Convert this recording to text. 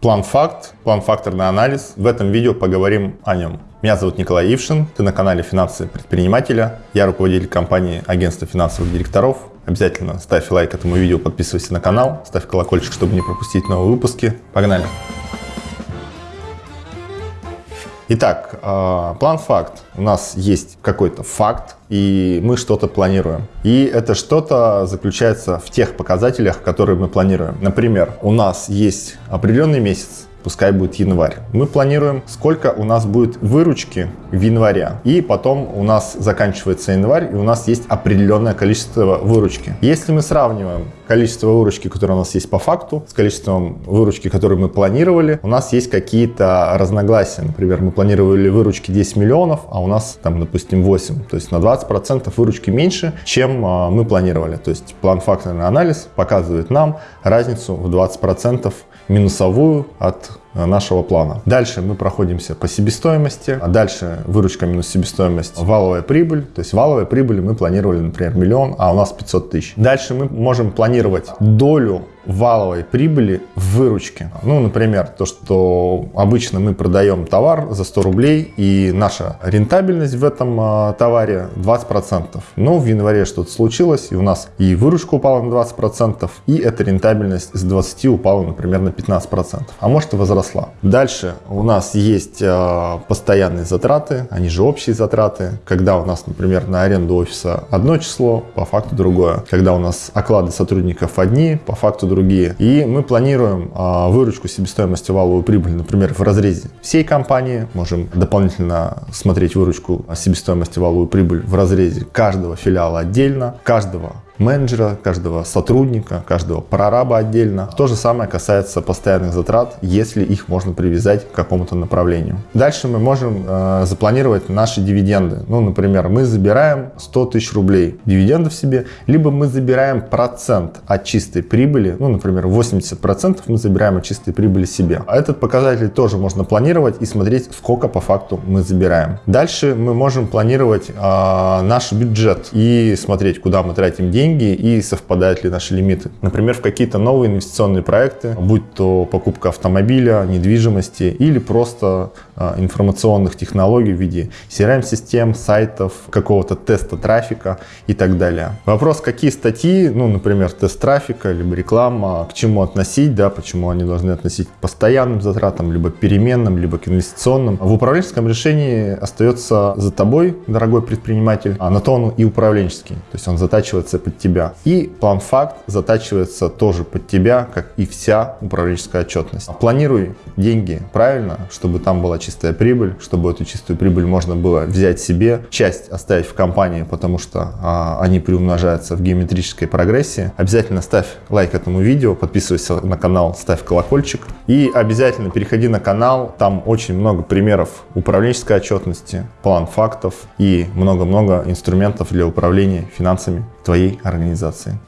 План-факт, план-факторный анализ. В этом видео поговорим о нем. Меня зовут Николай Ившин, ты на канале «Финансы предпринимателя». Я руководитель компании Агентства финансовых директоров. Обязательно ставь лайк этому видео, подписывайся на канал, ставь колокольчик, чтобы не пропустить новые выпуски. Погнали! Итак, а, план-факт. У нас есть какой-то факт, и мы что-то планируем. И это что-то заключается в тех показателях, которые мы планируем. Например, у нас есть определенный месяц, пускай будет январь. Мы планируем, сколько у нас будет выручки в январе. И потом у нас заканчивается январь, и у нас есть определенное количество выручки. Если мы сравниваем количество выручки, которое у нас есть по факту, с количеством выручки, которую мы планировали, у нас есть какие-то разногласия. Например, мы планировали выручки 10 миллионов, а у нас там, допустим, 8. То есть на 20% выручки меньше, чем а, мы планировали. То есть план-факторный анализ показывает нам разницу в 20% минусовую от нашего плана. Дальше мы проходимся по себестоимости, а дальше выручка минус себестоимость, валовая прибыль. То есть валовая прибыль мы планировали, например, миллион, а у нас 500 тысяч. Дальше мы можем планировать долю валовой прибыли в выручке. Ну, например, то, что обычно мы продаем товар за 100 рублей, и наша рентабельность в этом а, товаре 20%. Но в январе что-то случилось, и у нас и выручка упала на 20%, и эта рентабельность с 20 упала, например, на 15%. А может и возросла. Дальше у нас есть а, постоянные затраты, они же общие затраты. Когда у нас, например, на аренду офиса одно число, по факту другое. Когда у нас оклады сотрудников одни, по факту другие. И мы планируем а, выручку себестоимости валовую прибыль, например, в разрезе всей компании. Можем дополнительно смотреть выручку себестоимости валовую прибыль в разрезе каждого филиала отдельно, каждого менеджера, каждого сотрудника, каждого прораба отдельно. То же самое касается постоянных затрат, если их можно привязать к какому-то направлению. Дальше мы можем э, запланировать наши дивиденды. Ну, например, мы забираем 100 тысяч рублей дивидендов себе, либо мы забираем процент от чистой прибыли, ну, например, 80% мы забираем от чистой прибыли себе. А этот показатель тоже можно планировать и смотреть, сколько по факту мы забираем. Дальше мы можем планировать э, наш бюджет и смотреть, куда мы тратим деньги, деньги и совпадают ли наши лимиты. Например, в какие-то новые инвестиционные проекты, будь то покупка автомобиля, недвижимости или просто а, информационных технологий в виде CRM-систем, сайтов, какого-то теста трафика и так далее. Вопрос, какие статьи, ну, например, тест трафика, либо реклама, к чему относить, да, почему они должны относить к постоянным затратам, либо переменным, либо к инвестиционным. В управленческом решении остается за тобой, дорогой предприниматель, а на то он и управленческий, то есть он затачивается под тебя. И план-факт затачивается тоже под тебя, как и вся управленческая отчетность. Планируй деньги правильно, чтобы там была чистая прибыль, чтобы эту чистую прибыль можно было взять себе, часть оставить в компании, потому что а, они приумножаются в геометрической прогрессии. Обязательно ставь лайк этому видео, подписывайся на канал, ставь колокольчик. И обязательно переходи на канал, там очень много примеров управленческой отчетности, план фактов и много-много инструментов для управления финансами твоей организации.